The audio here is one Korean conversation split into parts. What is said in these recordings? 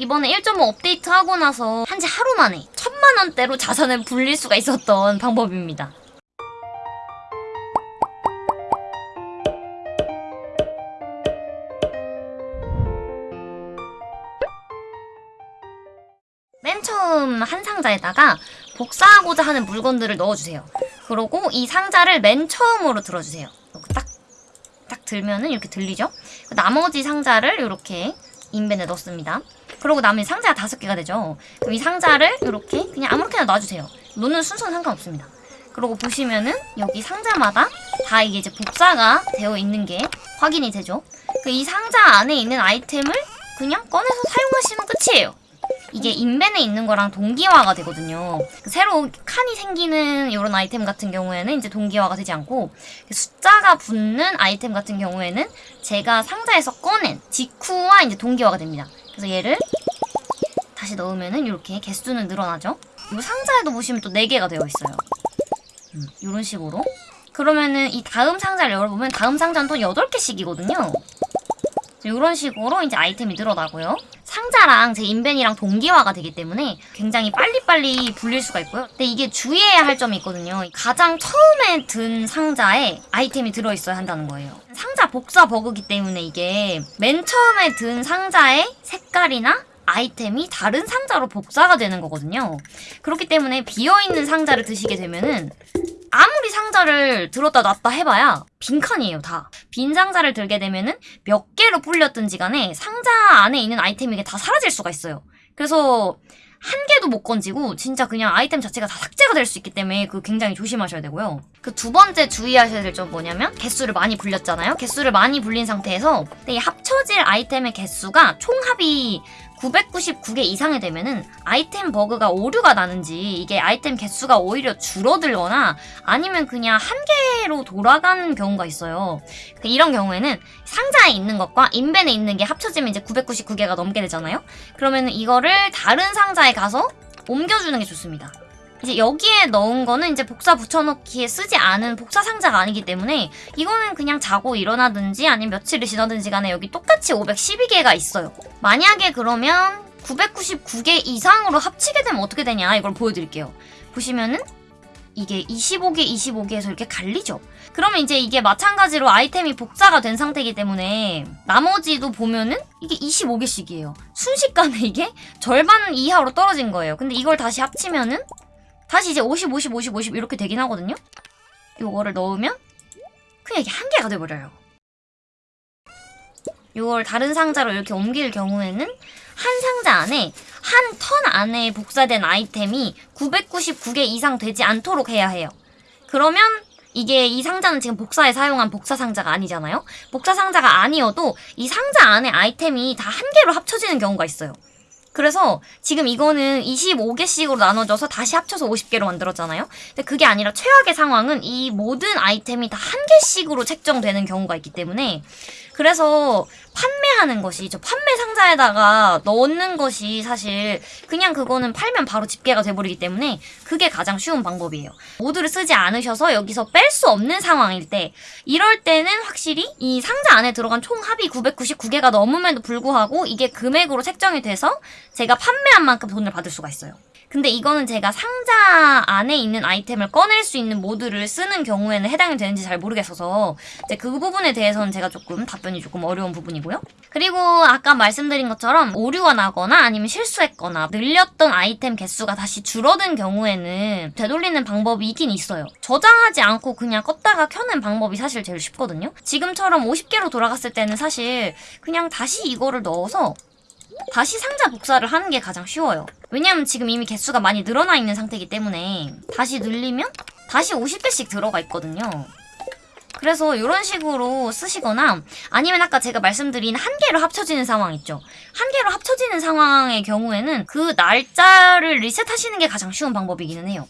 이번에 1.5 업데이트하고 나서 한 지 하루 만에 천만 원대로 자산을 불릴 수가 있었던 방법입니다. 맨 처음 한 상자에다가 복사하고자 하는 물건들을 넣어주세요. 그리고 이 상자를 맨 처음으로 들어주세요. 딱, 딱 들면은 이렇게 들리죠? 나머지 상자를 이렇게 인벤에 넣습니다. 그러고 나면 상자가 다섯 개가 되죠. 그럼 이 상자를 이렇게 그냥 아무렇게나 놔주세요. 놓는 순서는 상관없습니다. 그러고 보시면은 여기 상자마다 다 이게 이제 복사가 되어 있는 게 확인이 되죠. 그이 상자 안에 있는 아이템을 그냥 꺼내서 사용하시면 끝이에요. 이게 인벤에 있는 거랑 동기화가 되거든요. 그 새로 칸이 생기는 이런 아이템 같은 경우에는 이제 동기화가 되지 않고 숫자가 붙는 아이템 같은 경우에는 제가 상자에서 꺼낸 직후와 이제 동기화가 됩니다. 그래서 얘를 다시 넣으면은 이렇게 개수는 늘어나죠. 이 상자에도 보시면 또 4개가 되어 있어요. 음, 이런 식으로. 그러면은 이 다음 상자를 열어보면 다음 상자는 또 8개씩이거든요. 이런 식으로 이제 아이템이 늘어나고요. 상자랑 제 인벤이랑 동기화가 되기 때문에 굉장히 빨리빨리 불릴 수가 있고요. 근데 이게 주의해야 할 점이 있거든요. 가장 처음에 든 상자에 아이템이 들어있어야 한다는 거예요. 상자 복사 버그기 때문에 이게 맨 처음에 든 상자의 색깔이나 아이템이 다른 상자로 복사가 되는 거거든요. 그렇기 때문에 비어있는 상자를 드시게 되면은 아무리 상자를 들었다 놨다 해봐야 빈칸이에요 다. 빈 상자를 들게 되면은 몇 개로 불렸든지 간에 상자 안에 있는 아이템이 다 사라질 수가 있어요. 그래서 한 개도 못 건지고 진짜 그냥 아이템 자체가 다 삭제가 될 수 있기 때문에 그 굉장히 조심하셔야 되고요. 그 두 번째 주의하셔야 될 점 뭐냐면 개수를 많이 불렸잖아요. 개수를 많이 불린 상태에서 이 합쳐질 아이템의 개수가 총합이 999개 이상이 되면은 아이템 버그가 오류가 나는지 이게 아이템 개수가 오히려 줄어들거나 아니면 그냥 한 개로 돌아가는 경우가 있어요. 그 이런 경우에는 상자에 있는 것과 인벤에 있는 게 합쳐지면 이제 999개가 넘게 되잖아요. 그러면 이거를 다른 상자에 가서 옮겨주는 게 좋습니다. 이제 여기에 넣은 거는 이제 복사 붙여넣기에 쓰지 않은 복사 상자가 아니기 때문에 이거는 그냥 자고 일어나든지 아니면 며칠을 지나든지 간에 여기 똑같이 512개가 있어요. 만약에 그러면 999개 이상으로 합치게 되면 어떻게 되냐 이걸 보여드릴게요. 보시면은 이게 25개, 25개에서 이렇게 갈리죠? 그러면 이제 이게 마찬가지로 아이템이 복사가 된 상태이기 때문에 나머지도 보면은 이게 25개씩이에요. 순식간에 이게 절반 이하로 떨어진 거예요. 근데 이걸 다시 합치면은 다시 이제 50, 50, 50, 50 이렇게 되긴 하거든요? 요거를 넣으면 그냥 이게 한 개가 돼버려요. 요걸 다른 상자로 이렇게 옮길 경우에는 한 상자 안에 한 턴 안에 복사된 아이템이 999개 이상 되지 않도록 해야 해요. 그러면 이게 이 상자는 지금 복사에 사용한 복사 상자가 아니잖아요? 복사 상자가 아니어도 이 상자 안에 아이템이 다 한 개로 합쳐지는 경우가 있어요. 그래서 지금 이거는 25개씩으로 나눠져서 다시 합쳐서 50개로 만들었잖아요. 근데 그게 아니라 최악의 상황은 이 모든 아이템이 다 한 개씩으로 책정되는 경우가 있기 때문에 그래서 판매하는 것이 저 판매 상 자에다가 넣는 것이 사실 그냥 그거는 팔면 바로 집계가 돼버리기 때문에 그게 가장 쉬운 방법이에요. 모드를 쓰지 않으셔서 여기서 뺄 수 없는 상황일 때 이럴 때는 확실히 이 상자 안에 들어간 총 합이 999개가 넘음에도 불구하고 이게 금액으로 책정이 돼서 제가 판매한 만큼 돈을 받을 수가 있어요. 근데 이거는 제가 상자 안에 있는 아이템을 꺼낼 수 있는 모드를 쓰는 경우에는 해당이 되는지 잘 모르겠어서 이제 그 부분에 대해서는 제가 조금 답변이 조금 어려운 부분이고요. 그리고 아까 말씀드린 것처럼 오류가 나거나 아니면 실수했거나 늘렸던 아이템 개수가 다시 줄어든 경우에는 되돌리는 방법이 있긴 있어요. 저장하지 않고 그냥 껐다가 켜는 방법이 사실 제일 쉽거든요. 지금처럼 50개로 돌아갔을 때는 사실 그냥 다시 이거를 넣어서 다시 상자 복사를 하는 게 가장 쉬워요. 왜냐면 지금 이미 개수가 많이 늘어나 있는 상태이기 때문에 다시 늘리면 다시 50개씩 들어가 있거든요. 그래서 이런 식으로 쓰시거나 아니면 아까 제가 말씀드린 한 개로 합쳐지는 상황 있죠. 한 개로 합쳐지는 상황의 경우에는 그 날짜를 리셋하시는 게 가장 쉬운 방법이기는 해요.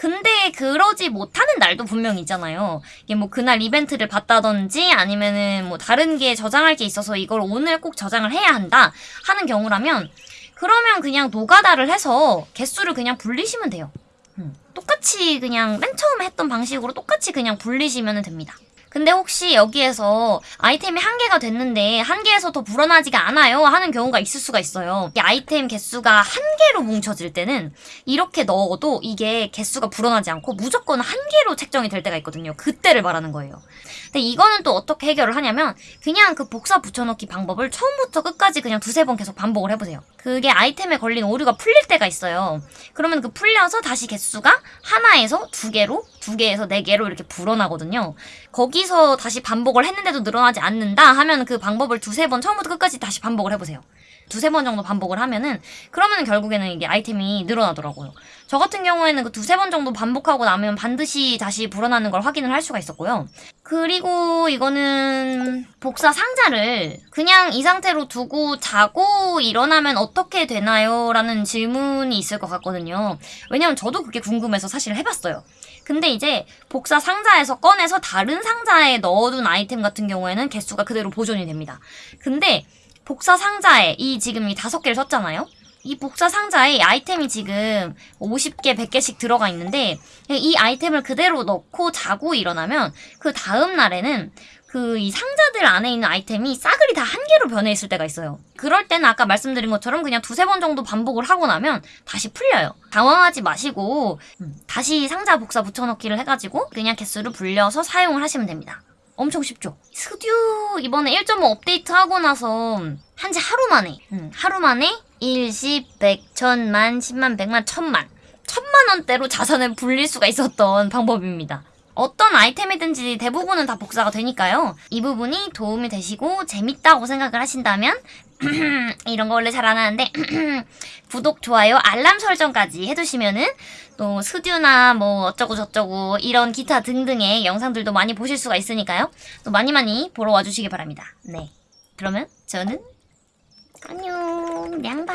근데 그러지 못하는 날도 분명히 있잖아요. 이게 뭐 그날 이벤트를 봤다든지 아니면은 뭐 다른 게 저장할 게 있어서 이걸 오늘 꼭 저장을 해야 한다 하는 경우라면 그러면 그냥 노가다를 해서 개수를 그냥 불리시면 돼요. 음, 똑같이 그냥 맨 처음에 했던 방식으로 똑같이 그냥 불리시면 됩니다. 근데 혹시 여기에서 아이템이 한 개가 됐는데 한 개에서 더 불어나지가 않아요 하는 경우가 있을 수가 있어요. 이 아이템 개수가 한 개로 뭉쳐질 때는 이렇게 넣어도 이게 개수가 불어나지 않고 무조건 한 개로 책정이 될 때가 있거든요. 그때를 말하는 거예요. 근데 이거는 또 어떻게 해결을 하냐면 그냥 그 복사 붙여넣기 방법을 처음부터 끝까지 그냥 두세 번 계속 반복을 해보세요. 그게 아이템에 걸린 오류가 풀릴 때가 있어요. 그러면 그 풀려서 다시 개수가 하나에서 두 개로, 두 개에서 네 개로 이렇게 불어나거든요. 거기서 다시 반복을 했는데도 늘어나지 않는다 하면 그 방법을 두세 번 처음부터 끝까지 다시 반복을 해보세요. 두세 번 정도 반복을 하면은 그러면 결국에는 이게 아이템이 늘어나더라고요. 저 같은 경우에는 그 두세 번 정도 반복하고 나면 반드시 다시 불어나는 걸 확인을 할 수가 있었고요. 그리고 이거는 복사 상자를 그냥 이 상태로 두고 자고 일어나면 어떻게 되나요? 라는 질문이 있을 것 같거든요. 왜냐면 저도 그게 궁금해서 사실 해봤어요. 근데 이제 복사 상자에서 꺼내서 다른 상자에 넣어둔 아이템 같은 경우에는 개수가 그대로 보존이 됩니다. 근데 복사 상자에 이 지금 이 다섯 개를 썼잖아요? 이 복사 상자에 아이템이 지금 50개, 100개씩 들어가 있는데 이 아이템을 그대로 넣고 자고 일어나면 그 다음 날에는 그 이 상자들 안에 있는 아이템이 싸그리 다 한 개로 변해 있을 때가 있어요. 그럴 때는 아까 말씀드린 것처럼 그냥 두세 번 정도 반복을 하고 나면 다시 풀려요. 당황하지 마시고 음, 다시 상자 복사 붙여넣기를 해가지고 그냥 개수를 불려서 사용을 하시면 됩니다. 엄청 쉽죠? 스듀 이번에 1.5 업데이트 하고 나서 한 지 하루 만에 음, 하루 만에 1, 10, 100, 1000 만, 10만, 100만, 1000만 천만 원대로 자산을 불릴 수가 있었던 방법입니다. 어떤 아이템이든지 대부분은 다 복사가 되니까요. 이 부분이 도움이 되시고 재밌다고 생각을 하신다면 이런 거 원래 잘 안 하는데 구독, 좋아요, 알람 설정까지 해두시면은 또 스듀나 뭐 어쩌고 저쩌고 이런 기타 등등의 영상들도 많이 보실 수가 있으니까요. 또 많이 많이 보러 와주시기 바랍니다. 네. 그러면 저는 안녕 냥바